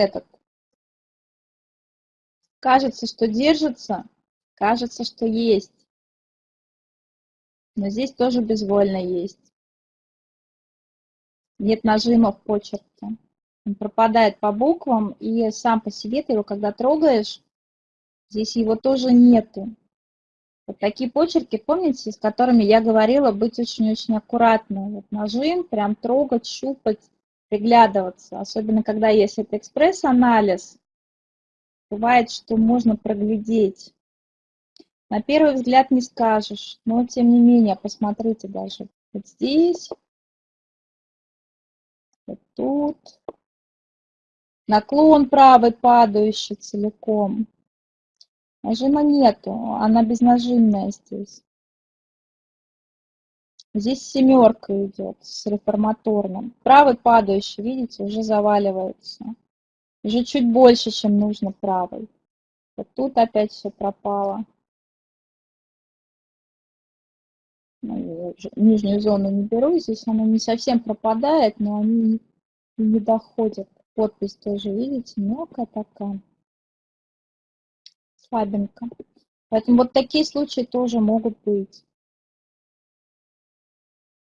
этот. Кажется, что держится, кажется, что есть. Но здесь тоже безвольно есть. Нет нажима в почерке. Он пропадает по буквам, и сам по себе ты его, когда трогаешь, здесь его тоже нету. Вот такие почерки, помните, с которыми я говорила, быть очень-очень аккуратным. Вот нажим, прям трогать, щупать, приглядываться. Особенно, когда есть это экспресс-анализ, бывает, что можно проглядеть. На первый взгляд не скажешь, но тем не менее, посмотрите даже вот здесь, вот тут. Наклон правый падающий целиком. Нажима нету, она безнажимная здесь. Здесь семерка идет с реформаторным. Правый падающий, видите, уже заваливается. Уже чуть больше, чем нужно правый. Вот тут опять все пропало. Ну, нижнюю зону не беру, здесь она не совсем пропадает, но они не доходят. Подпись тоже, видите, мелкая такая слабенько. Поэтому вот такие случаи тоже могут быть.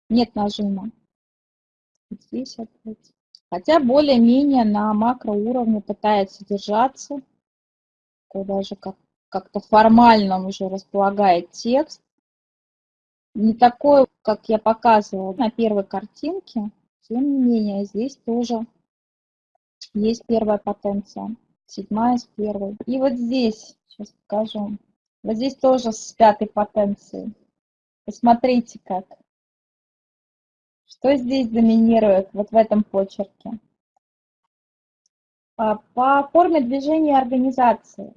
Нет нажима. Здесь опять. Хотя более-менее на макроуровне пытается держаться. Даже как, как-то формально уже располагает текст. Не такой, как я показывала на первой картинке. Тем не менее, здесь тоже есть первая потенция. Седьмая с первой. И вот здесь Сейчас покажу. Вот здесь тоже с пятой потенцией. Посмотрите как. Что здесь доминирует вот в этом почерке? А, по форме движения организации.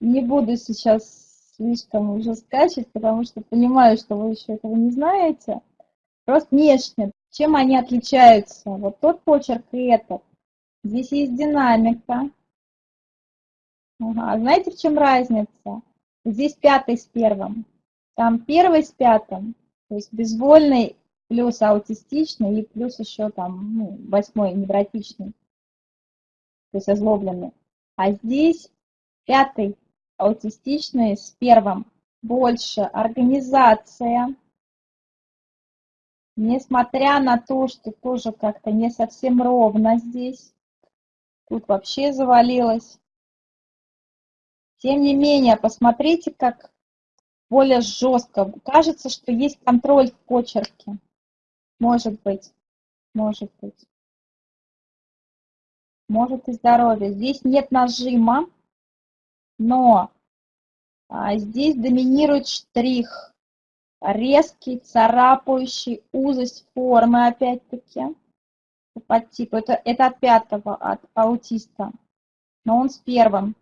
Не буду сейчас слишком уже скачать, потому что понимаю, что вы еще этого не знаете. Просто внешне, чем они отличаются. Вот тот почерк и этот. Здесь есть динамика, Ага. Знаете, в чем разница? Здесь пятый с первым. Там первый с пятым. То есть безвольный плюс аутистичный и плюс еще там ну, восьмой невротичный. То есть озлобленный. А здесь пятый аутистичный с первым. Больше организация. Несмотря на то, что тоже как-то не совсем ровно здесь. Тут вообще завалилось. Тем не менее, посмотрите, как более жестко. Кажется, что есть контроль в почерке. Может быть, может быть. Может и здоровье. Здесь нет нажима, но а, здесь доминирует штрих. Резкий, царапающий, узость формы опять-таки. По типу. Это, это от пятого, от аутиста. Но он с первым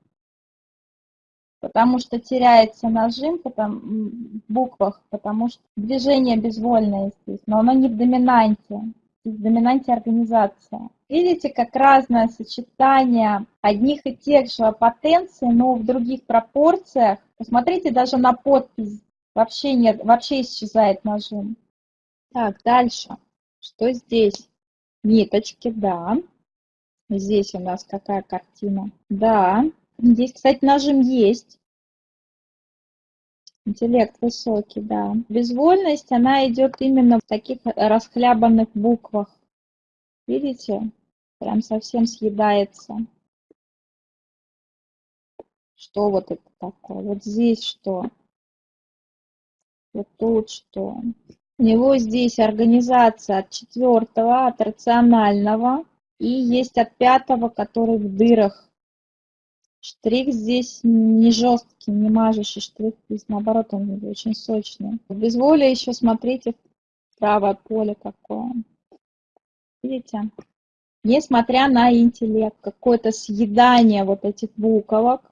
потому что теряется нажим потому, в буквах, потому что движение безвольное здесь, но оно не в доминанте, в доминанте организация. Видите, как разное сочетание одних и тех же потенций, но в других пропорциях. Посмотрите даже на подпись, вообще нет, вообще исчезает нажим. Так, дальше. Что здесь? Ниточки, да. Здесь у нас какая картина? Да, Здесь, кстати, нажим есть. Интеллект высокий, да. Безвольность, она идет именно в таких расхлябанных буквах. Видите? Прям совсем съедается. Что вот это такое? Вот здесь что? Вот тут что? У него здесь организация от четвертого, от рационального. И есть от пятого, который в дырах. Штрих здесь не жесткий, не мажущий штрих, здесь наоборот он очень сочный. В безволе еще смотрите правое поле какое. Видите? Несмотря на интеллект, какое-то съедание вот этих буквок,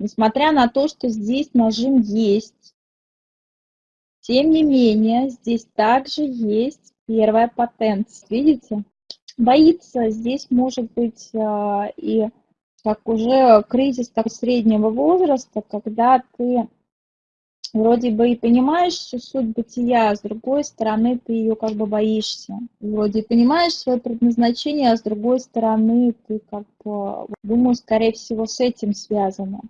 несмотря на то, что здесь нажим есть, тем не менее, здесь также есть первая потенция. Видите? Боится здесь может быть а, и как уже кризис так, среднего возраста, когда ты вроде бы и понимаешь всю суть бытия, а с другой стороны ты ее как бы боишься. Вроде понимаешь свое предназначение, а с другой стороны ты как бы, думаю, скорее всего, с этим связано.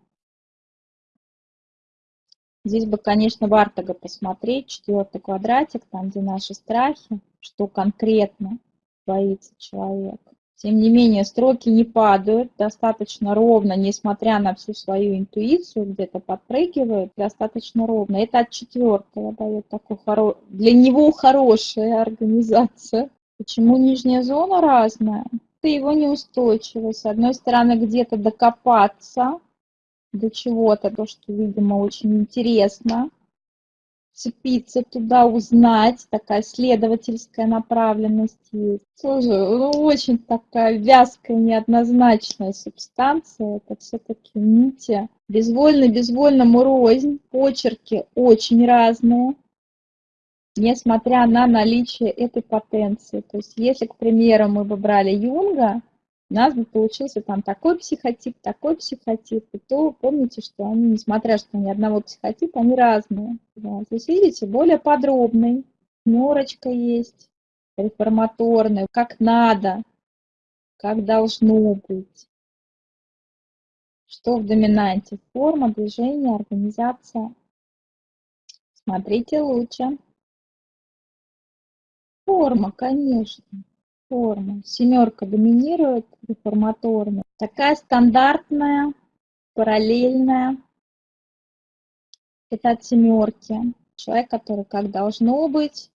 Здесь бы, конечно, Вартага посмотреть, четвертый квадратик, там, где наши страхи, что конкретно боится человек. Тем не менее, строки не падают достаточно ровно, несмотря на всю свою интуицию, где-то подпрыгивают достаточно ровно. Это от четвертого дает такой хоро... для него хорошая организация. Почему нижняя зона разная? Это его неустойчивость. С одной стороны, где-то докопаться до чего-то, то, что, видимо, очень интересно вцепиться туда, узнать, такая следовательская направленность есть. Тоже ну, очень такая вязкая, неоднозначная субстанция, это все-таки нити. Безвольно-безвольному рознь, почерки очень разные, несмотря на наличие этой потенции. То есть если, к примеру, мы бы брали Юнга, у нас бы получился там такой психотип, такой психотип, и то помните, что они, несмотря что они одного психотипа, они разные. Да. Здесь, видите, более подробный, норочка есть, реформаторный, как надо, как должно быть. Что в доминанте? Форма, движение, организация. Смотрите лучше. Форма, конечно форма. Семерка доминирует реформаторная. Такая стандартная, параллельная. Это от семерки. Человек, который как должно быть.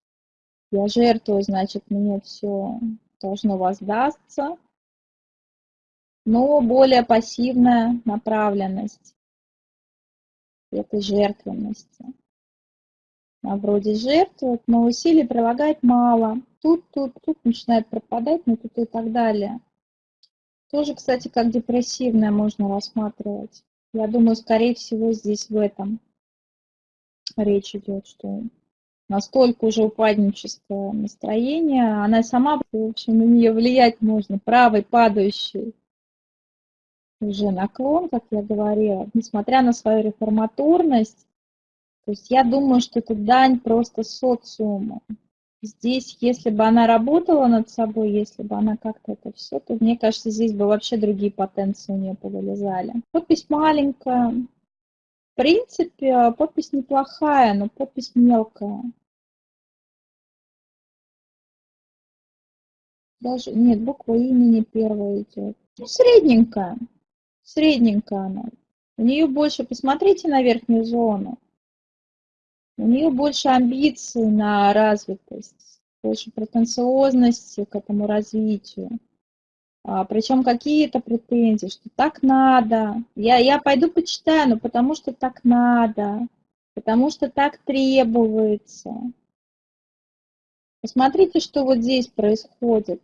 Я жертвую, значит, мне все должно воздастся. Но более пассивная направленность этой жертвенности. А вроде жертвует, но усилий прилагать мало тут, тут, тут начинает пропадать, но тут и так далее. Тоже, кстати, как депрессивное можно рассматривать. Я думаю, скорее всего, здесь в этом речь идет, что настолько уже упадничество настроения, она сама, в общем, на нее влиять можно, правой падающей уже наклон, как я говорила, несмотря на свою реформаторность, то есть я думаю, что это дань просто социуму. Здесь, если бы она работала над собой, если бы она как-то это все, то мне кажется, здесь бы вообще другие потенции у нее повылезали. Подпись маленькая. В принципе, подпись неплохая, но подпись мелкая. Даже, нет, буква имени первая идет. Ну, средненькая. Средненькая она. У нее больше, посмотрите на верхнюю зону. У нее больше амбиций на развитость, больше претенциозности к этому развитию. А, причем какие-то претензии, что так надо. Я, я пойду почитаю, но потому что так надо, потому что так требуется. Посмотрите, что вот здесь происходит.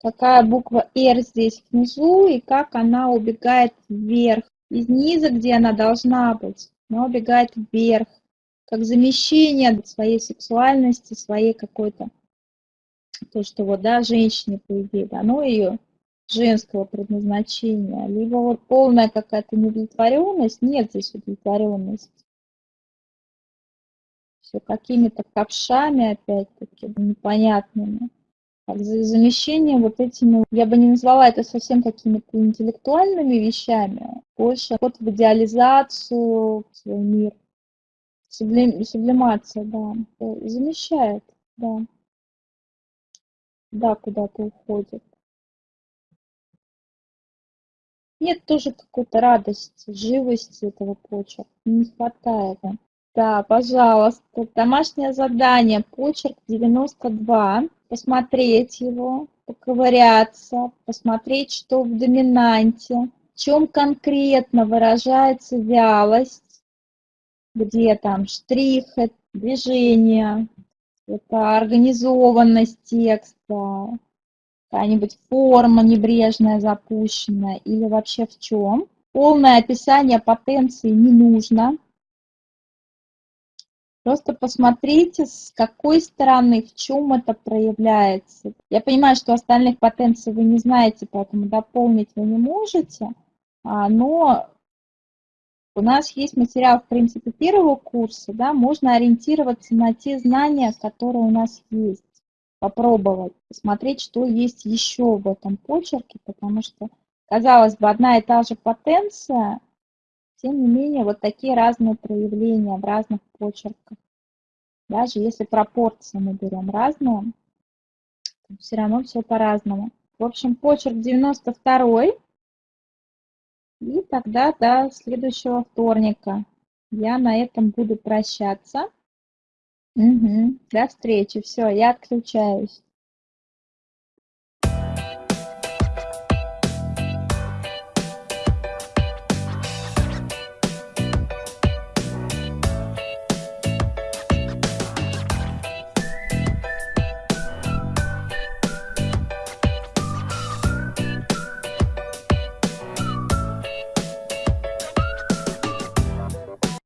Какая буква R здесь внизу и как она убегает вверх. Из низа, где она должна быть она убегает вверх, как замещение своей сексуальности, своей какой-то, то, что вот, да, женщине, по идее, дано ее женского предназначения, либо вот полная какая-то неудовлетворенность, нет здесь удовлетворенности. Все какими-то ковшами, опять-таки, непонятными замещение вот этими, я бы не назвала это совсем какими-то интеллектуальными вещами, больше вот в идеализацию, в свой мир. Сублим, сублимация, да, замещает, да. Да, куда-то уходит. Нет тоже какой-то радости, живости этого почерка, не хватает. Да, пожалуйста, домашнее задание, почерк 92 посмотреть его, поковыряться, посмотреть, что в доминанте, чем конкретно выражается вялость, где там штрих, движение, это организованность текста, какая-нибудь форма небрежная, запущенная, или вообще в чем. Полное описание потенции не нужно, Просто посмотрите, с какой стороны, в чем это проявляется. Я понимаю, что остальных потенций вы не знаете, поэтому дополнить вы не можете, но У нас есть материал, в принципе, первого курса, да, можно ориентироваться на те знания, которые у нас есть, попробовать, посмотреть, что есть еще в этом почерке, потому что, казалось бы, одна и та же потенция, тем не менее, вот такие разные проявления в разных почерках. Даже если пропорции мы берем разные, все равно все по-разному. В общем, почерк 92 и тогда до следующего вторника. Я на этом буду прощаться. Угу. До встречи. Все, я отключаюсь.